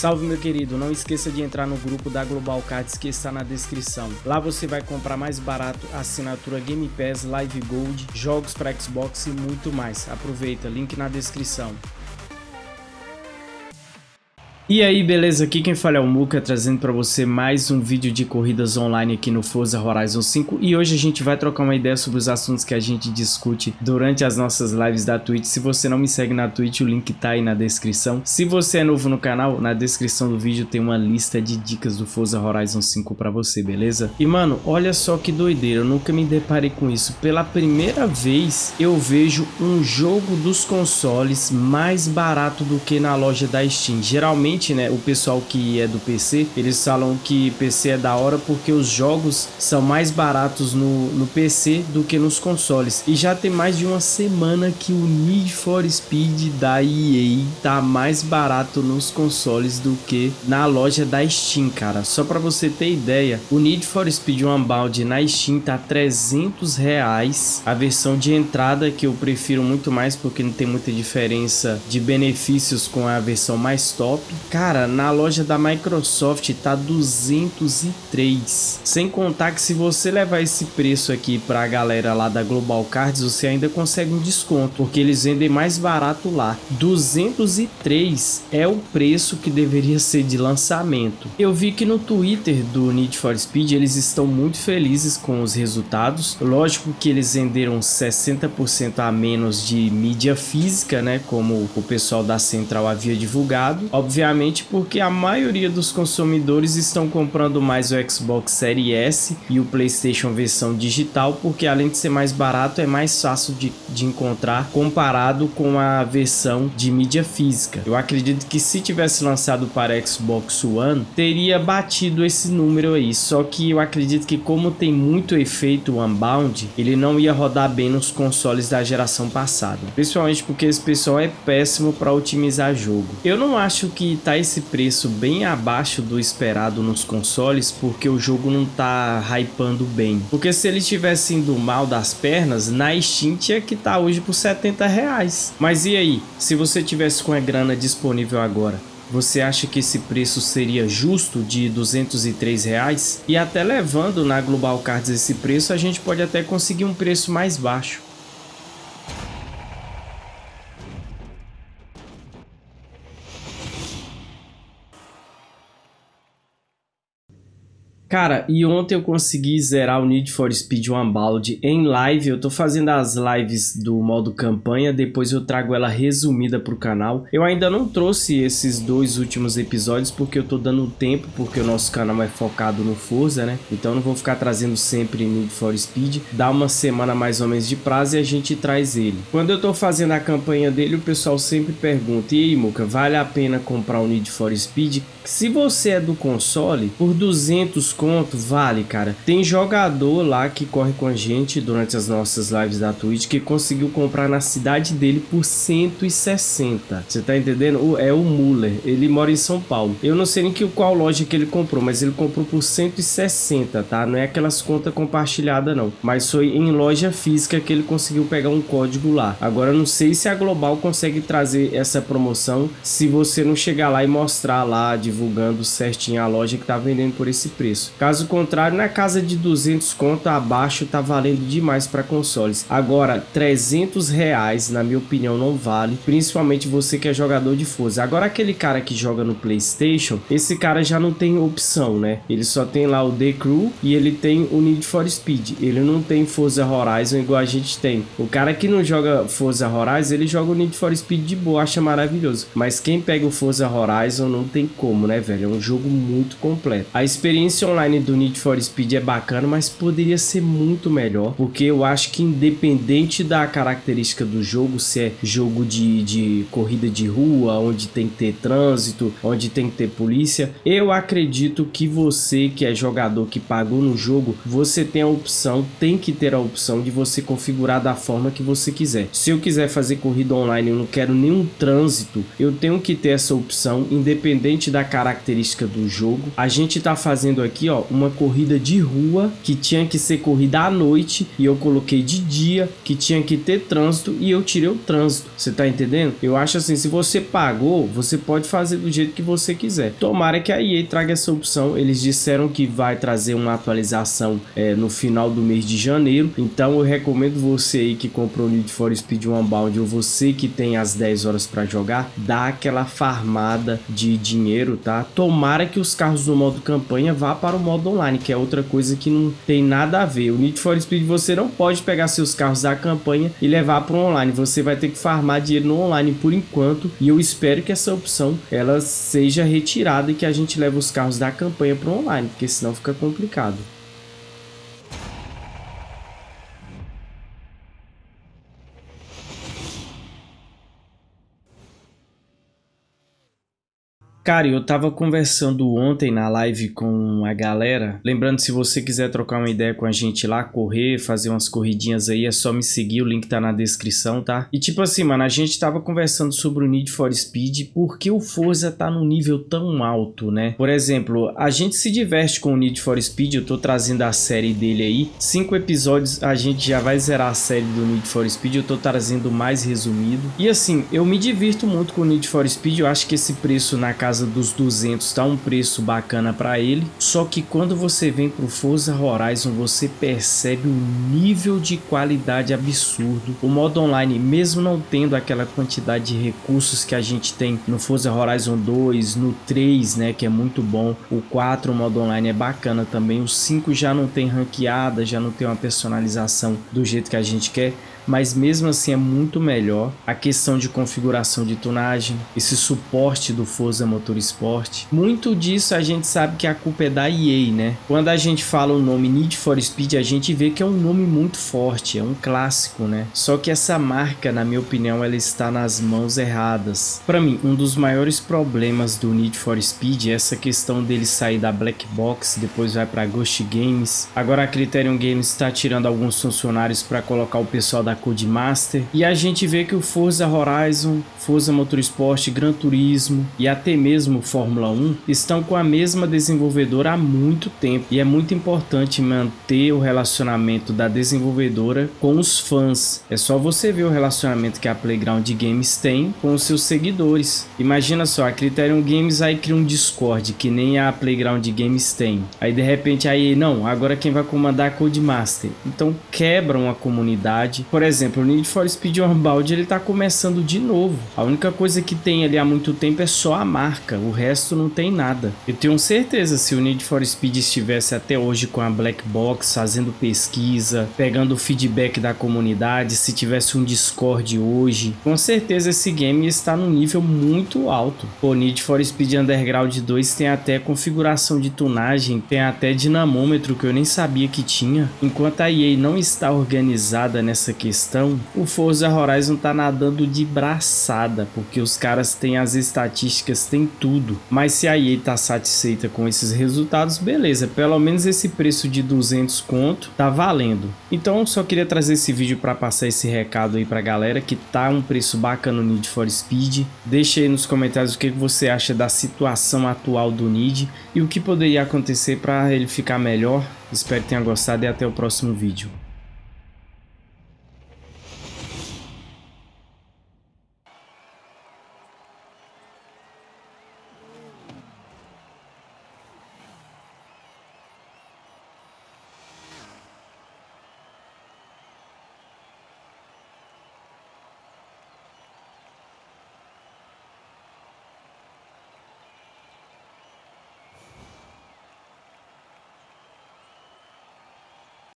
Salve meu querido, não esqueça de entrar no grupo da Global Cards que está na descrição. Lá você vai comprar mais barato assinatura Game Pass, Live Gold, jogos para Xbox e muito mais. Aproveita, link na descrição. E aí, beleza? Aqui quem fala é o Muka, trazendo para você mais um vídeo de corridas online aqui no Forza Horizon 5 e hoje a gente vai trocar uma ideia sobre os assuntos que a gente discute durante as nossas lives da Twitch. Se você não me segue na Twitch, o link tá aí na descrição. Se você é novo no canal, na descrição do vídeo tem uma lista de dicas do Forza Horizon 5 para você, beleza? E mano, olha só que doideira, eu nunca me deparei com isso. Pela primeira vez eu vejo um jogo dos consoles mais barato do que na loja da Steam. Geralmente né, o pessoal que é do PC, eles falam que PC é da hora porque os jogos são mais baratos no, no PC do que nos consoles. E já tem mais de uma semana que o Need for Speed da EA tá mais barato nos consoles do que na loja da Steam, cara. Só para você ter ideia, o Need for Speed Unbound na Steam tá 300 reais. A versão de entrada que eu prefiro muito mais porque não tem muita diferença de benefícios com a versão mais top. Cara, na loja da Microsoft tá 203. Sem contar que se você levar esse preço aqui pra galera lá da Global Cards, você ainda consegue um desconto, porque eles vendem mais barato lá. 203 é o preço que deveria ser de lançamento. Eu vi que no Twitter do Need for Speed eles estão muito felizes com os resultados. Lógico que eles venderam 60% a menos de mídia física, né, como o pessoal da Central havia divulgado. Obviamente Justamente porque a maioria dos consumidores estão comprando mais o Xbox Series S e o PlayStation versão digital, porque além de ser mais barato, é mais fácil de, de encontrar comparado com a versão de mídia física. Eu acredito que se tivesse lançado para Xbox One, teria batido esse número aí, só que eu acredito que como tem muito efeito Unbound, ele não ia rodar bem nos consoles da geração passada, principalmente porque esse pessoal é péssimo para otimizar jogo. Eu não acho que tá esse preço bem abaixo do esperado nos consoles porque o jogo não tá hypando bem. Porque se ele estivesse indo mal das pernas, na Steam tinha que tá hoje por 70 reais. Mas e aí, se você tivesse com a grana disponível agora, você acha que esse preço seria justo de 203 reais? E até levando na Global Cards esse preço, a gente pode até conseguir um preço mais baixo. Cara, e ontem eu consegui zerar o Need for Speed Unbound em live. Eu tô fazendo as lives do modo campanha, depois eu trago ela resumida pro canal. Eu ainda não trouxe esses dois últimos episódios porque eu tô dando tempo, porque o nosso canal é focado no Forza, né? Então não vou ficar trazendo sempre Need for Speed. Dá uma semana mais ou menos de prazo e a gente traz ele. Quando eu tô fazendo a campanha dele, o pessoal sempre pergunta, e aí, Muca, vale a pena comprar o Need for Speed? Se você é do console, por 200 conto, vale, cara. Tem jogador lá que corre com a gente durante as nossas lives da Twitch que conseguiu comprar na cidade dele por 160. Você tá entendendo? É o Muller. Ele mora em São Paulo. Eu não sei nem que, qual loja que ele comprou, mas ele comprou por 160, tá? Não é aquelas contas compartilhadas, não. Mas foi em loja física que ele conseguiu pegar um código lá. Agora, não sei se a Global consegue trazer essa promoção se você não chegar lá e mostrar lá, divulgando certinho a loja que tá vendendo por esse preço. Caso contrário, na casa de 200 conto abaixo tá valendo demais para consoles. Agora, 300 reais, na minha opinião, não vale, principalmente você que é jogador de Forza. Agora, aquele cara que joga no Playstation, esse cara já não tem opção, né? Ele só tem lá o The Crew e ele tem o Need for Speed. Ele não tem Forza Horizon igual a gente tem. O cara que não joga Forza Horizon, ele joga o Need for Speed de boa, acha maravilhoso. Mas quem pega o Forza Horizon não tem como, né, velho? É um jogo muito completo. A experiência online online do Need for Speed é bacana, mas poderia ser muito melhor, porque eu acho que independente da característica do jogo, se é jogo de, de corrida de rua, onde tem que ter trânsito, onde tem que ter polícia, eu acredito que você que é jogador que pagou no jogo, você tem a opção, tem que ter a opção de você configurar da forma que você quiser. Se eu quiser fazer corrida online, eu não quero nenhum trânsito, eu tenho que ter essa opção, independente da característica do jogo. A gente tá fazendo aqui ó, uma corrida de rua que tinha que ser corrida à noite e eu coloquei de dia, que tinha que ter trânsito e eu tirei o trânsito. Você tá entendendo? Eu acho assim, se você pagou, você pode fazer do jeito que você quiser. Tomara que a EA traga essa opção. Eles disseram que vai trazer uma atualização é, no final do mês de janeiro. Então eu recomendo você aí que comprou o Need for Speed Unbound ou você que tem as 10 horas para jogar, dá aquela farmada de dinheiro, tá? Tomara que os carros do modo campanha vá para o modo online, que é outra coisa que não tem nada a ver. O Need for Speed você não pode pegar seus carros da campanha e levar para o online. Você vai ter que farmar dinheiro no online por enquanto e eu espero que essa opção ela seja retirada e que a gente leve os carros da campanha para o online, porque senão fica complicado. Cara, eu tava conversando ontem na live com a galera. Lembrando, se você quiser trocar uma ideia com a gente lá, correr, fazer umas corridinhas aí, é só me seguir, o link tá na descrição, tá? E tipo assim, mano, a gente tava conversando sobre o Need for Speed, porque o Forza tá num nível tão alto, né? Por exemplo, a gente se diverte com o Need for Speed, eu tô trazendo a série dele aí. Cinco episódios, a gente já vai zerar a série do Need for Speed, eu tô trazendo mais resumido. E assim, eu me divirto muito com o Need for Speed, eu acho que esse preço na casa casa dos 200 tá um preço bacana para ele. Só que quando você vem pro Forza Horizon, você percebe um nível de qualidade absurdo. O modo online, mesmo não tendo aquela quantidade de recursos que a gente tem no Forza Horizon 2, no 3, né, que é muito bom. O 4, o modo online é bacana também. O 5 já não tem ranqueada, já não tem uma personalização do jeito que a gente quer mas mesmo assim é muito melhor. A questão de configuração de tunagem, esse suporte do Forza Motorsport, muito disso a gente sabe que a culpa é da EA, né? Quando a gente fala o nome Need for Speed, a gente vê que é um nome muito forte, é um clássico, né? Só que essa marca, na minha opinião, ela está nas mãos erradas. Para mim, um dos maiores problemas do Need for Speed é essa questão dele sair da Black Box, depois vai para Ghost Games. Agora a Criterion Games está tirando alguns funcionários para colocar o pessoal da da Codemaster. E a gente vê que o Forza Horizon, Forza Motorsport, Gran Turismo e até mesmo Fórmula 1 estão com a mesma desenvolvedora há muito tempo. E é muito importante manter o relacionamento da desenvolvedora com os fãs. É só você ver o relacionamento que a Playground Games tem com os seus seguidores. Imagina só, a Criterion Games aí cria um Discord que nem a Playground Games tem. Aí de repente aí, não, agora quem vai comandar é a Codemaster. Então quebram a comunidade. Por por exemplo, o Need for Speed Unbound ele tá começando de novo. A única coisa que tem ali há muito tempo é só a marca, o resto não tem nada. Eu tenho certeza se o Need for Speed estivesse até hoje com a Black Box, fazendo pesquisa, pegando o feedback da comunidade, se tivesse um Discord hoje, com certeza esse game está num nível muito alto. O Need for Speed Underground 2 tem até configuração de tunagem, tem até dinamômetro que eu nem sabia que tinha. Enquanto a EA não está organizada nessa questão questão, o Forza Horizon tá nadando de braçada, porque os caras têm as estatísticas, tem tudo. Mas se a EA tá satisfeita com esses resultados, beleza, pelo menos esse preço de 200 conto tá valendo. Então só queria trazer esse vídeo para passar esse recado aí pra galera que tá um preço bacana no Need for Speed. Deixa aí nos comentários o que você acha da situação atual do Need e o que poderia acontecer para ele ficar melhor. Espero que tenha gostado e até o próximo vídeo.